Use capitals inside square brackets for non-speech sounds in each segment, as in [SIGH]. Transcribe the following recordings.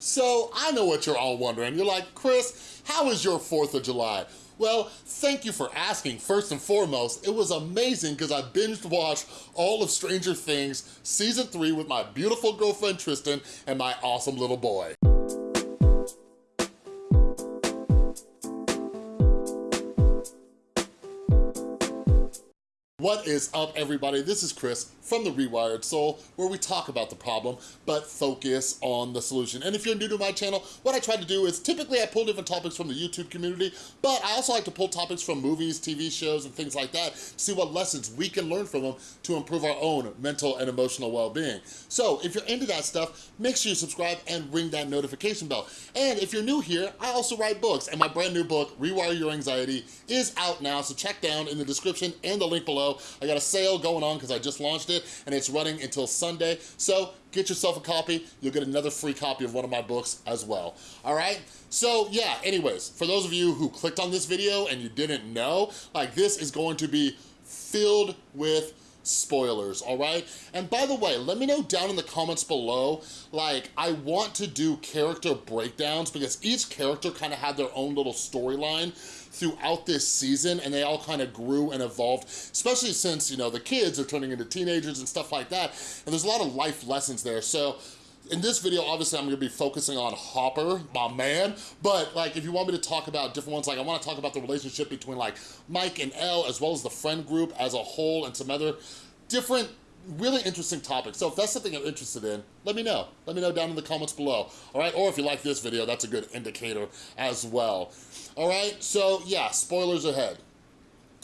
So I know what you're all wondering. You're like, Chris, how is your 4th of July? Well, thank you for asking. First and foremost, it was amazing because I binged watched all of Stranger Things season three with my beautiful girlfriend Tristan and my awesome little boy. What is up, everybody? This is Chris from The Rewired Soul, where we talk about the problem, but focus on the solution. And if you're new to my channel, what I try to do is, typically I pull different topics from the YouTube community, but I also like to pull topics from movies, TV shows, and things like that, see what lessons we can learn from them to improve our own mental and emotional well-being. So if you're into that stuff, make sure you subscribe and ring that notification bell. And if you're new here, I also write books, and my brand new book, Rewire Your Anxiety, is out now, so check down in the description and the link below I got a sale going on because I just launched it and it's running until Sunday. So get yourself a copy. You'll get another free copy of one of my books as well. All right? So yeah, anyways, for those of you who clicked on this video and you didn't know, like this is going to be filled with spoilers, all right? And by the way, let me know down in the comments below, like, I want to do character breakdowns because each character kind of had their own little storyline throughout this season and they all kind of grew and evolved, especially since, you know, the kids are turning into teenagers and stuff like that. And there's a lot of life lessons there. So in this video, obviously I'm gonna be focusing on Hopper, my man, but like if you want me to talk about different ones, like I wanna talk about the relationship between like Mike and El, as well as the friend group as a whole and some other different really interesting topics. So if that's something you're interested in, let me know. Let me know down in the comments below, all right? Or if you like this video, that's a good indicator as well. All right, so yeah, spoilers ahead.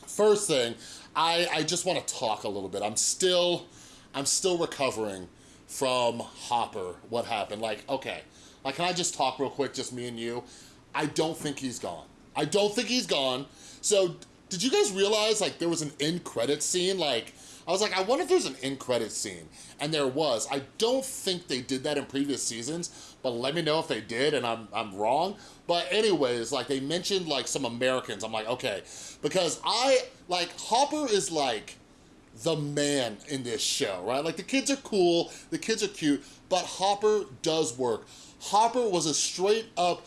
First thing, I, I just wanna talk a little bit. I'm still, I'm still recovering from Hopper, what happened. Like, okay, like can I just talk real quick, just me and you? I don't think he's gone. I don't think he's gone. So did you guys realize like there was an end credit scene? Like, I was like, I wonder if there's an end credit scene. And there was. I don't think they did that in previous seasons, but let me know if they did and I'm, I'm wrong. But anyways, like they mentioned like some Americans. I'm like, okay. Because I, like Hopper is like the man in this show, right? Like the kids are cool, the kids are cute, but Hopper does work. Hopper was a straight up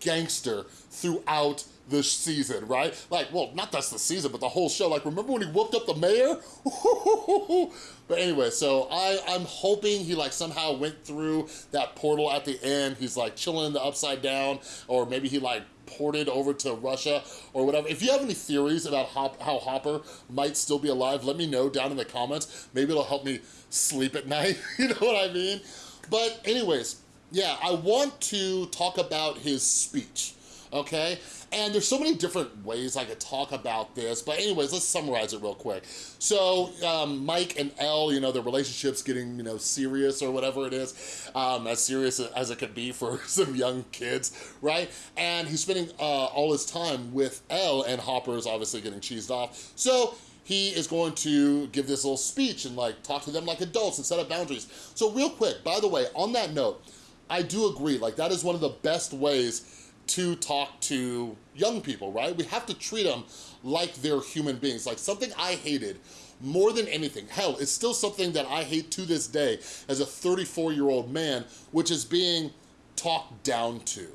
gangster throughout the season, right? Like, well, not just the season, but the whole show. Like, remember when he whooped up the mayor? [LAUGHS] but anyway, so I, I'm hoping he like somehow went through that portal at the end. He's like chilling in the upside down, or maybe he like ported over to Russia or whatever. If you have any theories about Hop how Hopper might still be alive, let me know down in the comments. Maybe it'll help me sleep at [LAUGHS] night, you know what I mean? But anyways, yeah, I want to talk about his speech, okay? And there's so many different ways I could talk about this, but anyways, let's summarize it real quick. So um, Mike and El, you know, their relationship's getting, you know, serious or whatever it is, um, as serious as it could be for [LAUGHS] some young kids, right? And he's spending uh, all his time with El and Hopper's obviously getting cheesed off. So he is going to give this little speech and like talk to them like adults and set up boundaries. So real quick, by the way, on that note, I do agree, like that is one of the best ways to talk to young people, right? We have to treat them like they're human beings. Like something I hated more than anything, hell, it's still something that I hate to this day as a 34 year old man, which is being talked down to,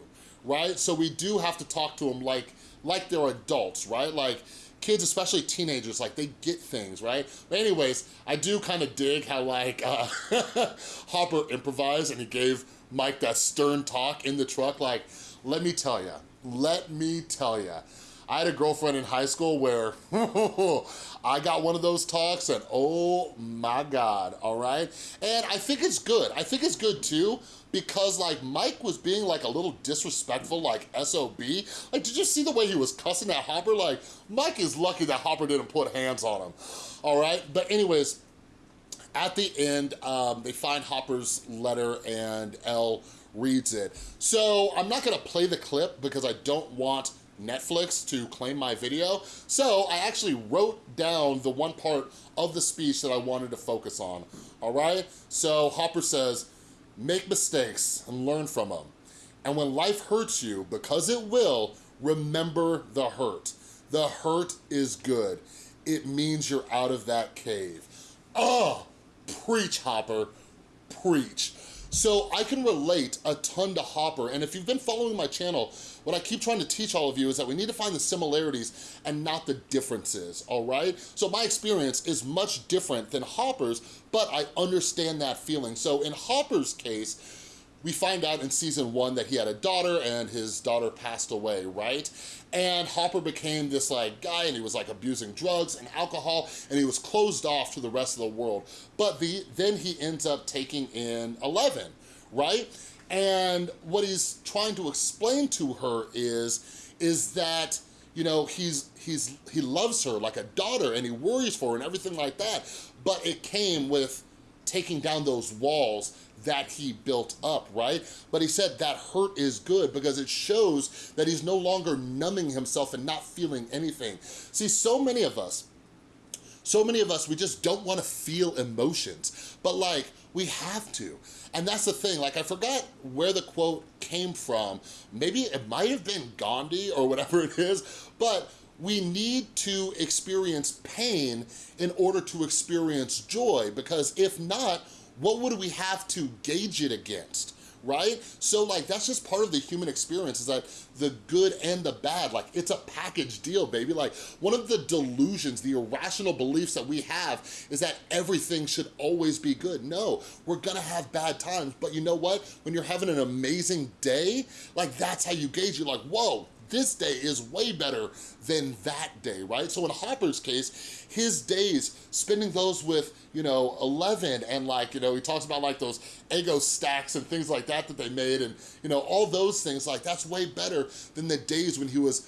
right? So we do have to talk to them like, like they're adults, right? Like kids, especially teenagers, like they get things, right? But anyways, I do kind of dig how like uh, [LAUGHS] Hopper improvised and he gave Mike that stern talk in the truck, like, let me tell you, let me tell you, I had a girlfriend in high school where [LAUGHS] I got one of those talks and oh my God, all right? And I think it's good. I think it's good too because like Mike was being like a little disrespectful, like SOB. Like, did you see the way he was cussing at Hopper? Like, Mike is lucky that Hopper didn't put hands on him, all right? But anyways, at the end, um, they find Hopper's letter and El reads it. So I'm not gonna play the clip because I don't want Netflix to claim my video. So I actually wrote down the one part of the speech that I wanted to focus on, all right? So Hopper says, make mistakes and learn from them. And when life hurts you, because it will, remember the hurt. The hurt is good. It means you're out of that cave. Oh, preach, Hopper, preach. So I can relate a ton to Hopper, and if you've been following my channel, what I keep trying to teach all of you is that we need to find the similarities and not the differences, all right? So my experience is much different than Hopper's, but I understand that feeling. So in Hopper's case, we find out in season one that he had a daughter and his daughter passed away, right? And Hopper became this like guy and he was like abusing drugs and alcohol and he was closed off to the rest of the world. But the, then he ends up taking in Eleven, right? And what he's trying to explain to her is, is that you know, he's, he's, he loves her like a daughter and he worries for her and everything like that. But it came with taking down those walls that he built up, right? But he said that hurt is good because it shows that he's no longer numbing himself and not feeling anything. See, so many of us, so many of us, we just don't wanna feel emotions, but like, we have to. And that's the thing, like I forgot where the quote came from. Maybe it might have been Gandhi or whatever it is, but we need to experience pain in order to experience joy because if not, what would we have to gauge it against? right? So like, that's just part of the human experience is that the good and the bad, like it's a package deal, baby. Like one of the delusions, the irrational beliefs that we have is that everything should always be good. No, we're gonna have bad times, but you know what? When you're having an amazing day, like that's how you gauge, you're like, whoa, this day is way better than that day, right? So in Hopper's case, his days, spending those with, you know, Eleven and like, you know, he talks about like those Eggo stacks and things like that that they made and, you know, all those things, like that's way better than the days when he was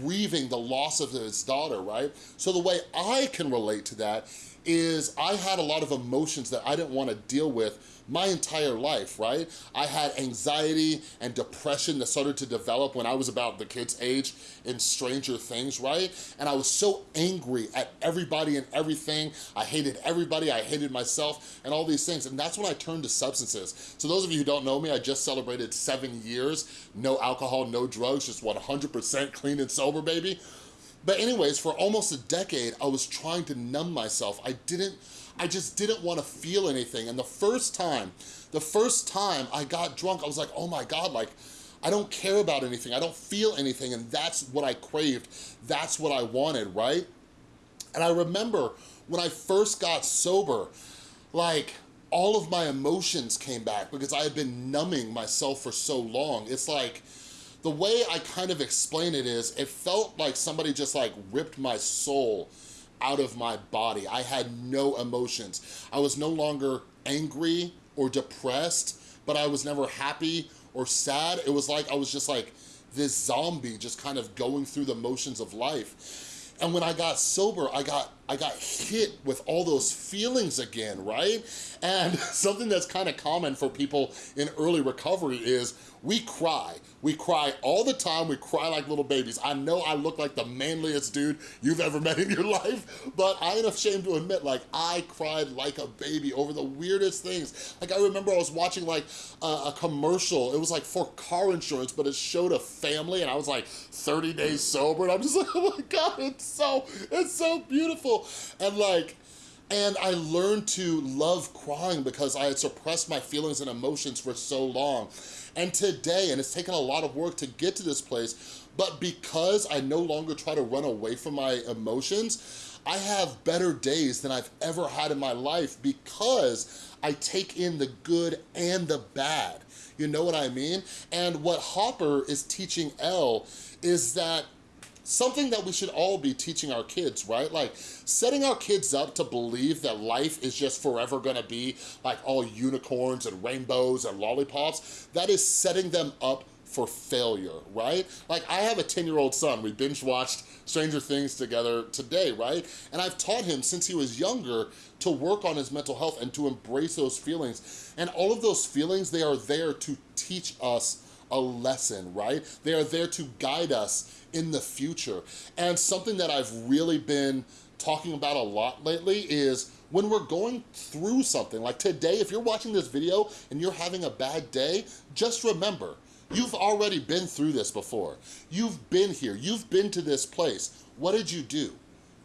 grieving the loss of his daughter, right? So the way I can relate to that is I had a lot of emotions that I didn't want to deal with my entire life, right? I had anxiety and depression that started to develop when I was about the kid's age in Stranger Things, right? And I was so angry at everybody and everything. I hated everybody, I hated myself and all these things. And that's when I turned to substances. So those of you who don't know me, I just celebrated seven years, no alcohol, no drugs, just 100% clean and sober, baby. But anyways, for almost a decade, I was trying to numb myself. I didn't, I just didn't want to feel anything. And the first time, the first time I got drunk, I was like, oh my God, like, I don't care about anything. I don't feel anything. And that's what I craved. That's what I wanted, right? And I remember when I first got sober, like, all of my emotions came back because I had been numbing myself for so long. It's like, the way I kind of explain it is, it felt like somebody just like ripped my soul out of my body. I had no emotions. I was no longer angry or depressed, but I was never happy or sad. It was like I was just like this zombie just kind of going through the motions of life. And when I got sober, I got I got hit with all those feelings again, right? And [LAUGHS] something that's kind of common for people in early recovery is we cry. We cry all the time. We cry like little babies. I know I look like the manliest dude you've ever [LAUGHS] met in your life, but I ain't ashamed to admit, like, I cried like a baby over the weirdest things. Like, I remember I was watching, like, a, a commercial. It was, like, for car insurance, but it showed a family, and I was, like, 30 days sober, and I'm just [LAUGHS] like, oh my God, it's so, it's so beautiful. And, like, and I learned to love crying because I had suppressed my feelings and emotions for so long. And today, and it's taken a lot of work to get to this place, but because I no longer try to run away from my emotions, I have better days than I've ever had in my life because I take in the good and the bad. You know what I mean? And what Hopper is teaching El is that something that we should all be teaching our kids, right? Like setting our kids up to believe that life is just forever gonna be like all unicorns and rainbows and lollipops, that is setting them up for failure, right? Like I have a 10 year old son, we binge watched Stranger Things together today, right? And I've taught him since he was younger to work on his mental health and to embrace those feelings. And all of those feelings, they are there to teach us a lesson, right? They are there to guide us in the future. And something that I've really been talking about a lot lately is when we're going through something, like today, if you're watching this video and you're having a bad day, just remember, you've already been through this before. You've been here, you've been to this place. What did you do?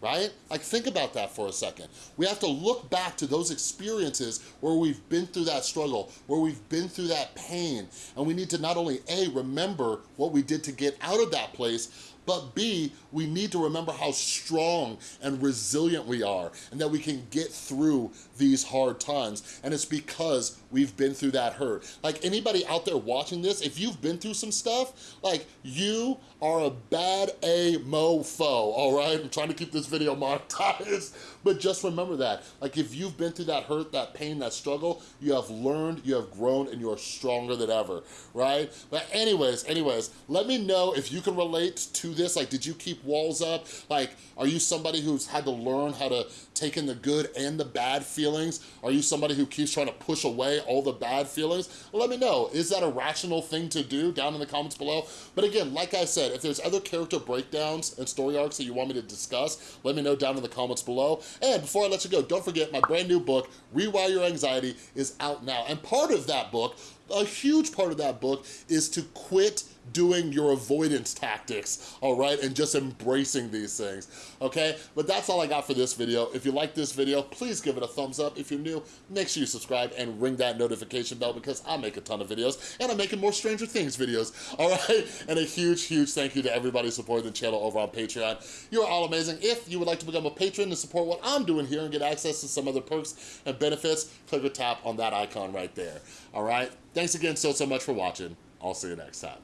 Right? Like think about that for a second. We have to look back to those experiences where we've been through that struggle, where we've been through that pain, and we need to not only A, remember what we did to get out of that place, but B, we need to remember how strong and resilient we are and that we can get through these hard times. And it's because we've been through that hurt. Like anybody out there watching this, if you've been through some stuff, like you are a bad A mofo, all right? I'm trying to keep this video monetized, [LAUGHS] but just remember that. Like if you've been through that hurt, that pain, that struggle, you have learned, you have grown, and you are stronger than ever, right? But anyways, anyways, let me know if you can relate to this? Like, did you keep walls up? Like, are you somebody who's had to learn how to take in the good and the bad feelings? Are you somebody who keeps trying to push away all the bad feelings? Let me know. Is that a rational thing to do down in the comments below? But again, like I said, if there's other character breakdowns and story arcs that you want me to discuss, let me know down in the comments below. And before I let you go, don't forget my brand new book, Rewire Your Anxiety, is out now. And part of that book, a huge part of that book is to quit doing your avoidance tactics, all right, and just embracing these things, okay? But that's all I got for this video. If you like this video, please give it a thumbs up. If you're new, make sure you subscribe and ring that notification bell because I make a ton of videos and I'm making more Stranger Things videos, [LAUGHS] all right? And a huge, huge thank you to everybody supporting the channel over on Patreon. You are all amazing. If you would like to become a patron and support what I'm doing here and get access to some other perks and benefits, click or tap on that icon right there, all right? Thanks again so, so much for watching. I'll see you next time.